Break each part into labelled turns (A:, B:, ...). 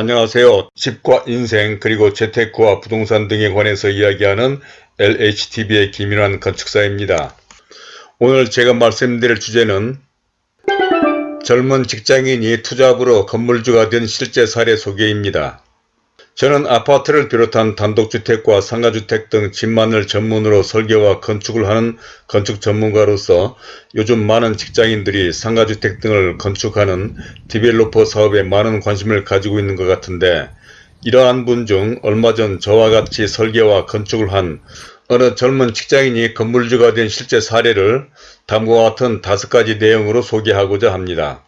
A: 안녕하세요. 집과 인생 그리고 재테크와 부동산 등에 관해서 이야기하는 LHTV의 김인환 건축사입니다. 오늘 제가 말씀드릴 주제는 젊은 직장인이 투잡으로 건물주가 된 실제 사례 소개입니다. 저는 아파트를 비롯한 단독주택과 상가주택 등 집만을 전문으로 설계와 건축을 하는 건축 전문가로서 요즘 많은 직장인들이 상가주택 등을 건축하는 디벨로퍼 사업에 많은 관심을 가지고 있는 것 같은데 이러한 분 중 얼마 전 저와 같이 설계와 건축을 한 어느 젊은 직장인이 건물주가 된 실제 사례를 다음과 같은 다섯 가지 내용으로 소개하고자 합니다.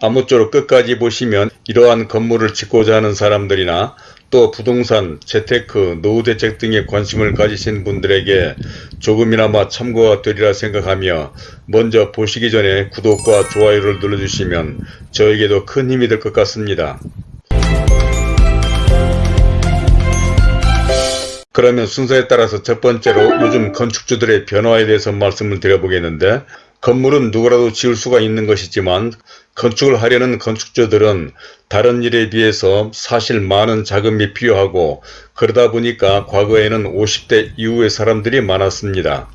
A: 아무쪼록 끝까지 보시면 이러한 건물을 짓고자 하는 사람들이나 또 부동산, 재테크, 노후대책 등에 관심을 가지신 분들에게 조금이나마 참고가 되리라 생각하며 먼저 보시기 전에 구독과 좋아요를 눌러주시면 저에게도 큰 힘이 될 것 같습니다. 그러면 순서에 따라서 첫 번째로 요즘 건축주들의 변화에 대해서 말씀을 드려보겠는데 건물은 누구라도 지을 수가 있는 것이지만 건축을 하려는 건축주들은 다른 일에 비해서 사실 많은 자금이 필요하고 그러다 보니까 과거에는 50대 이후의 사람들이 많았습니다.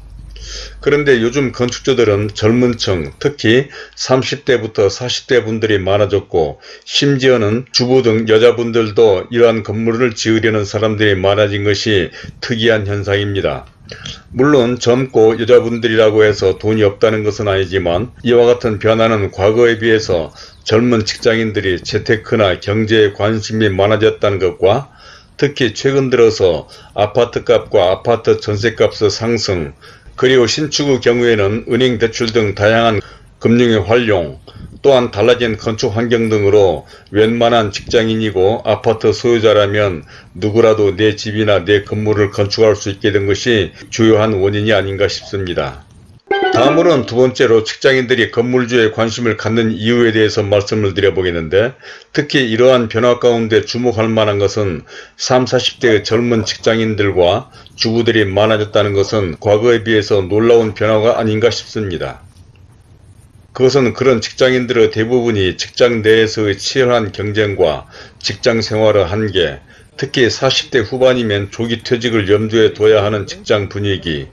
A: 그런데 요즘 건축주들은 젊은 층 특히 30대부터 40대 분들이 많아졌고 심지어는 주부 등 여자분들도 이러한 건물을 지으려는 사람들이 많아진 것이 특이한 현상입니다. 물론 젊고 여자분들이라고 해서 돈이 없다는 것은 아니지만 이와 같은 변화는 과거에 비해서 젊은 직장인들이 재테크나 경제에 관심이 많아졌다는 것과 특히 최근 들어서 아파트값과 아파트 전세값의 상승 그리고 신축의 경우에는 은행 대출 등 다양한 금융의 활용 또한 달라진 건축 환경 등으로 웬만한 직장인이고 아파트 소유자라면 누구라도 내 집이나 내 건물을 건축할 수 있게 된 것이 주요한 원인이 아닌가 싶습니다. 다음으로는 두 번째로 직장인들이 건물주에 관심을 갖는 이유에 대해서 말씀을 드려보겠는데 특히 이러한 변화 가운데 주목할 만한 것은 30, 40대의 젊은 직장인들과 주부들이 많아졌다는 것은 과거에 비해서 놀라운 변화가 아닌가 싶습니다. 그것은 그런 직장인들의 대부분이 직장 내에서의 치열한 경쟁과 직장 생활의 한계, 특히 40대 후반이면 조기 퇴직을 염두에 둬야 하는 직장 분위기,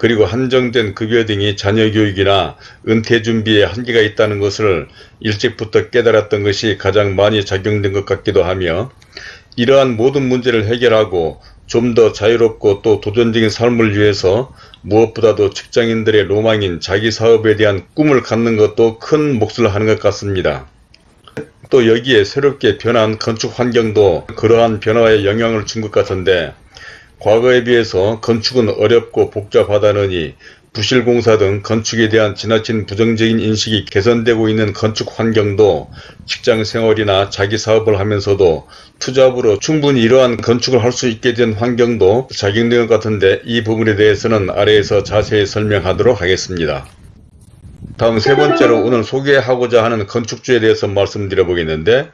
A: 그리고 한정된 급여 등이 자녀 교육이나 은퇴 준비에 한계가 있다는 것을 일찍부터 깨달았던 것이 가장 많이 작용된 것 같기도 하며 이러한 모든 문제를 해결하고 좀 더 자유롭고 또 도전적인 삶을 위해서 무엇보다도 직장인들의 로망인 자기 사업에 대한 꿈을 갖는 것도 큰 몫을 하는 것 같습니다. 또 여기에 새롭게 변한 건축 환경도 그러한 변화에 영향을 준 것 같은데 과거에 비해서 건축은 어렵고 복잡하다느니 부실공사 등 건축에 대한 지나친 부정적인 인식이 개선되고 있는 건축 환경도 직장생활이나 자기 사업을 하면서도 투잡으로 충분히 이러한 건축을 할 수 있게 된 환경도 작용된 것 같은데 이 부분에 대해서는 아래에서 자세히 설명하도록 하겠습니다. 다음 세 번째로 오늘 소개하고자 하는 건축주에 대해서 말씀드려 보겠는데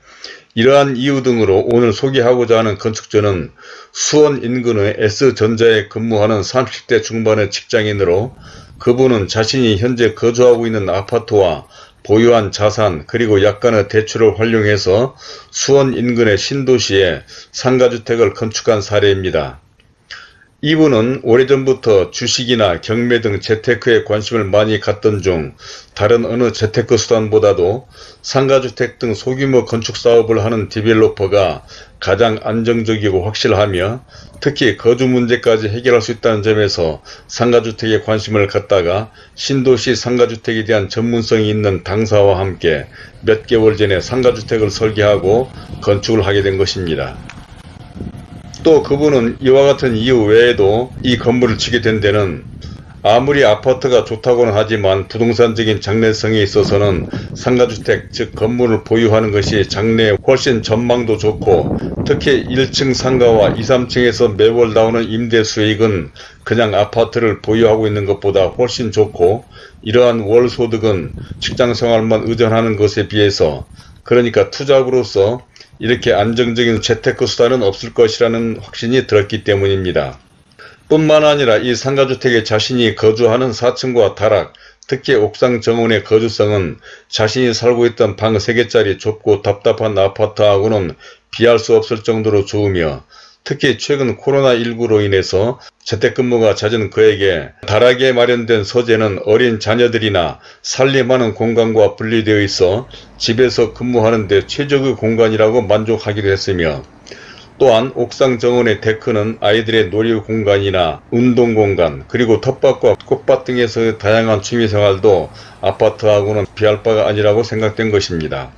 A: 이러한 이유 등으로 오늘 소개하고자 하는 건축주는 수원 인근의 S전자에 근무하는 30대 중반의 직장인으로 그분은 자신이 현재 거주하고 있는 아파트와 보유한 자산 그리고 약간의 대출을 활용해서 수원 인근의 신도시에 상가주택을 건축한 사례입니다. 이분은 오래전부터 주식이나 경매 등 재테크에 관심을 많이 갖던 중 다른 어느 재테크 수단보다도 상가주택 등 소규모 건축사업을 하는 developer가 가장 안정적이고 확실하며 특히 거주 문제까지 해결할 수 있다는 점에서 상가주택에 관심을 갖다가 신도시 상가주택에 대한 전문성이 있는 당사와 함께 몇 개월 전에 상가주택을 설계하고 건축을 하게 된 것입니다. 또 그분은 이와 같은 이유 외에도 이 건물을 치게 된 데는 아무리 아파트가 좋다고는 하지만 부동산적인 장래성에 있어서는 상가주택 즉 건물을 보유하는 것이 장래에 훨씬 전망도 좋고 특히 1층 상가와 2, 3층에서 매월 나오는 임대 수익은 그냥 아파트를 보유하고 있는 것보다 훨씬 좋고 이러한 월 소득은 직장생활만 의존하는 것에 비해서 그러니까 투잡으로서 이렇게 안정적인 재테크 수단은 없을 것이라는 확신이 들었기 때문입니다. 뿐만 아니라 이 상가주택에 자신이 거주하는 4층과 다락 특히 옥상 정원의 거주성은 자신이 살고 있던 방 3개짜리 좁고 답답한 아파트하고는 비할 수 없을 정도로 좋으며 특히 최근 코로나19로 인해서 재택근무가 잦은 그에게 다락에 마련된 소재는 어린 자녀들이나 살림하는 공간과 분리되어 있어 집에서 근무하는 데 최적의 공간이라고 만족하기도 했으며 또한 옥상 정원의 데크는 아이들의 놀이 공간이나 운동 공간 그리고 텃밭과 꽃밭 등에서의 다양한 취미생활도 아파트하고는 비할 바가 아니라고 생각된 것입니다.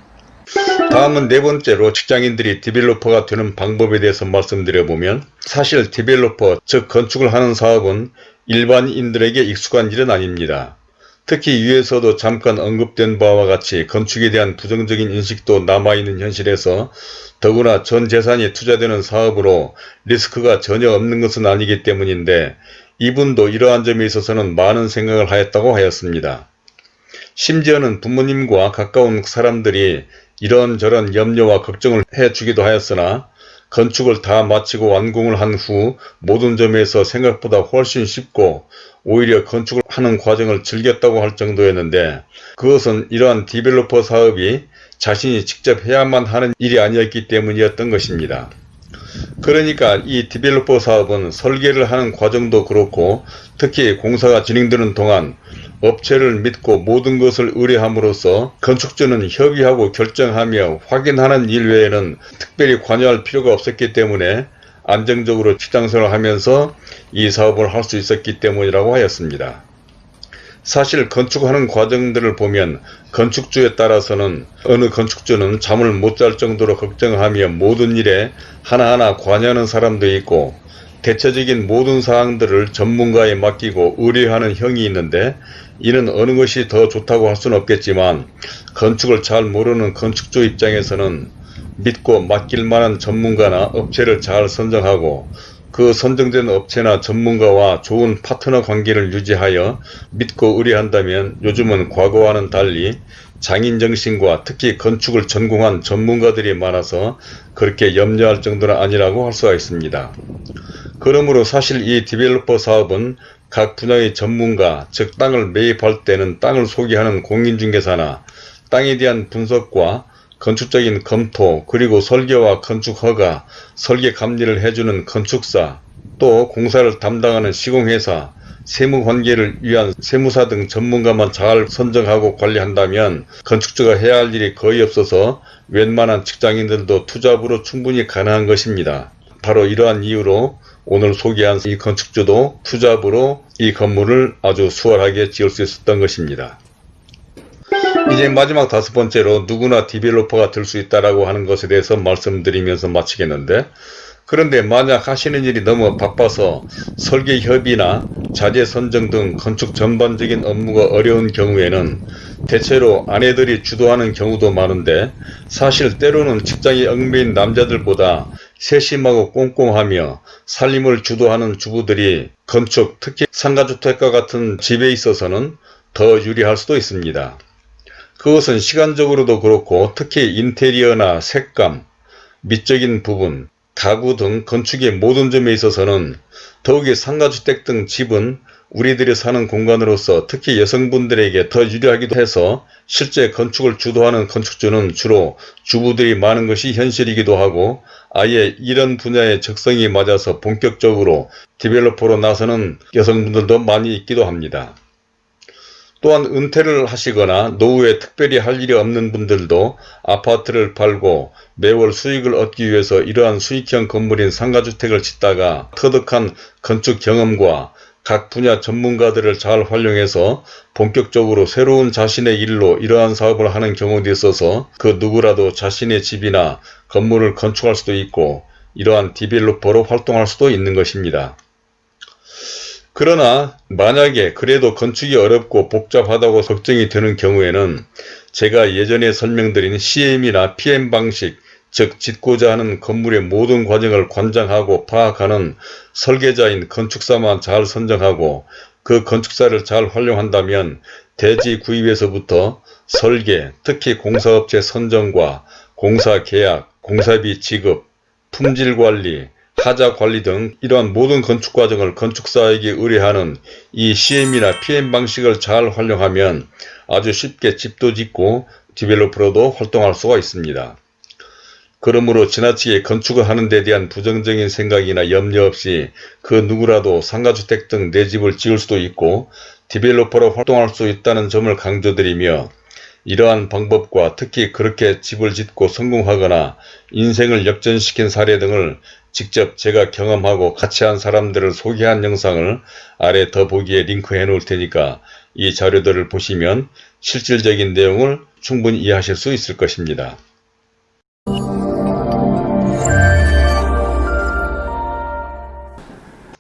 A: 다음은 네 번째로 직장인들이 developer가 되는 방법에 대해서 말씀드려보면 사실 developer 즉 건축을 하는 사업은 일반인들에게 익숙한 일은 아닙니다. 특히 위에서도 잠깐 언급된 바와 같이 건축에 대한 부정적인 인식도 남아있는 현실에서 더구나 전 재산이 투자되는 사업으로 리스크가 전혀 없는 것은 아니기 때문인데 이분도 이러한 점에 있어서는 많은 생각을 하였다고 하였습니다. 심지어는 부모님과 가까운 사람들이 이런저런 염려와 걱정을 해주기도 하였으나 건축을 다 마치고 완공을 한 후 모든 점에서 생각보다 훨씬 쉽고 오히려 건축을 하는 과정을 즐겼다고 할 정도였는데 그것은 이러한 디벨로퍼 사업이 자신이 직접 해야만 하는 일이 아니었기 때문이었던 것입니다. 그러니까 이 디벨로퍼 사업은 설계를 하는 과정도 그렇고 특히 공사가 진행되는 동안 업체를 믿고 모든 것을 의뢰함으로써 건축주는 협의하고 결정하며 확인하는 일 외에는 특별히 관여할 필요가 없었기 때문에 안정적으로 직장생활을 하면서 이 사업을 할 수 있었기 때문이라고 하였습니다. 사실 건축하는 과정들을 보면 건축주에 따라서는 어느 건축주는 잠을 못 잘 정도로 걱정하며 모든 일에 하나하나 관여하는 사람도 있고 대체적인 모든 사항들을 전문가에 맡기고 의뢰하는 형이 있는데 이는 어느 것이 더 좋다고 할 수는 없겠지만 건축을 잘 모르는 건축주 입장에서는 믿고 맡길 만한 전문가나 업체를 잘 선정하고 그 선정된 업체나 전문가와 좋은 파트너 관계를 유지하여 믿고 의뢰한다면 요즘은 과거와는 달리 장인정신과 특히 건축을 전공한 전문가들이 많아서 그렇게 염려할 정도는 아니라고 할 수가 있습니다. 그러므로 사실 이 디벨로퍼 사업은 각 분야의 전문가, 즉 땅을 매입할 때는 땅을 소개하는 공인중개사나 땅에 대한 분석과 건축적인 검토 그리고 설계와 건축 허가, 설계 감리를 해주는 건축사, 또 공사를 담당하는 시공회사, 세무관계를 위한 세무사 등 전문가만 잘 선정하고 관리한다면 건축주가 해야 할 일이 거의 없어서 웬만한 직장인들도 투잡으로 충분히 가능한 것입니다. 바로 이러한 이유로 오늘 소개한 이 건축주도 투잡으로 이 건물을 아주 수월하게 지을 수 있었던 것입니다. 이제 마지막 다섯 번째로 누구나 developer가 될 수 있다라고 하는 것에 대해서 말씀드리면서 마치겠는데 그런데 만약 하시는 일이 너무 바빠서 설계 협의나 자재 선정 등 건축 전반적인 업무가 어려운 경우에는 대체로 아내들이 주도하는 경우도 많은데 사실 때로는 직장에 얽매인 남자들보다 세심하고 꼼꼼하며 살림을 주도하는 주부들이 건축 특히 상가주택과 같은 집에 있어서는 더 유리할 수도 있습니다. 그것은 시간적으로도 그렇고 특히 인테리어나 색감, 미적인 부분, 가구 등 건축의 모든 점에 있어서는 더욱이 상가주택 등 집은 우리들이 사는 공간으로서 특히 여성분들에게 더 유리하기도 해서 실제 건축을 주도하는 건축주는 주로 주부들이 많은 것이 현실이기도 하고 아예 이런 분야의 적성이 맞아서 본격적으로 디벨로퍼로 나서는 여성분들도 많이 있기도 합니다. 또한 은퇴를 하시거나 노후에 특별히 할 일이 없는 분들도 아파트를 팔고 매월 수익을 얻기 위해서 이러한 수익형 건물인 상가주택을 짓다가 터득한 건축 경험과 각 분야 전문가들을 잘 활용해서 본격적으로 새로운 자신의 일로 이러한 사업을 하는 경우도 있어서 그 누구라도 자신의 집이나 건물을 건축할 수도 있고 이러한 디벨로퍼로 활동할 수도 있는 것입니다. 그러나 만약에 그래도 건축이 어렵고 복잡하다고 걱정이 되는 경우에는 제가 예전에 설명드린 CM이나 PM 방식 즉 짓고자 하는 건물의 모든 과정을 관장하고 파악하는 설계자인 건축사만 잘 선정하고 그 건축사를 잘 활용한다면 대지 구입에서부터 설계, 특히 공사업체 선정과 공사 계약, 공사비 지급, 품질관리, 하자 관리 등 이러한 모든 건축 과정을 건축사에게 의뢰하는 이 CM이나 PM 방식을 잘 활용하면 아주 쉽게 집도 짓고 디벨로퍼로도 활동할 수가 있습니다. 그러므로 지나치게 건축을 하는 데 대한 부정적인 생각이나 염려 없이 그 누구라도 상가주택 등 내 집을 지을 수도 있고 디벨로퍼로 활동할 수 있다는 점을 강조드리며 이러한 방법과 특히 그렇게 집을 짓고 성공하거나 인생을 역전시킨 사례 등을 직접 제가 경험하고 같이 한 사람들을 소개한 영상을 아래 더보기에 링크해 놓을 테니까 이 자료들을 보시면 실질적인 내용을 충분히 이해하실 수 있을 것입니다.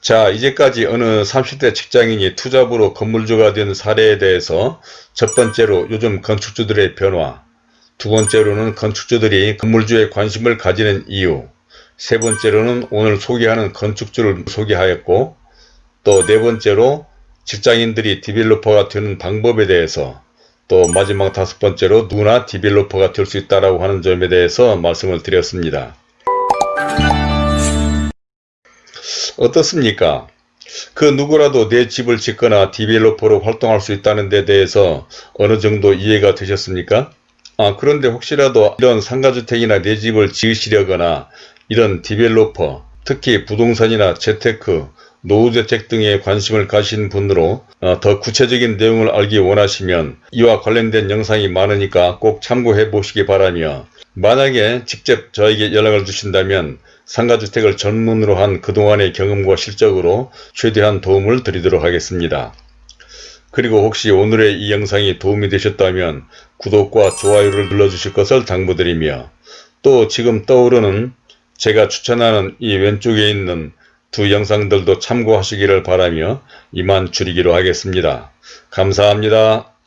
A: 자 이제까지 어느 30대 직장인이 투잡으로 건물주가 된 사례에 대해서 첫 번째로 요즘 건축주들의 변화 두 번째로는 건축주들이 건물주에 관심을 가지는 이유 세 번째로는 오늘 소개하는 건축주를 소개하였고 또 네 번째로 직장인들이 developer가 되는 방법에 대해서 또 마지막 다섯 번째로 누구나 developer가 될 수 있다고 하는 점에 대해서 말씀을 드렸습니다. 어떻습니까? 그 누구라도 내 집을 짓거나 developer로 활동할 수 있다는 데 대해서 어느 정도 이해가 되셨습니까? 아, 그런데 혹시라도 이런 상가주택이나 내 집을 지으시려거나 이런 디벨로퍼, 특히 부동산이나 재테크, 노후대책 등에 관심을 가신 분으로 어, 더 구체적인 내용을 알기 원하시면 이와 관련된 영상이 많으니까 꼭 참고해 보시기 바라며 만약에 직접 저에게 연락을 주신다면 상가주택을 전문으로 한 그동안의 경험과 실적으로 최대한 도움을 드리도록 하겠습니다. 그리고 혹시 오늘의 이 영상이 도움이 되셨다면 구독과 좋아요를 눌러주실 것을 당부드리며 또 지금 떠오르는 제가 추천하는 이 왼쪽에 있는 두 영상들도 참고하시기를 바라며 이만 줄이기로 하겠습니다. 감사합니다.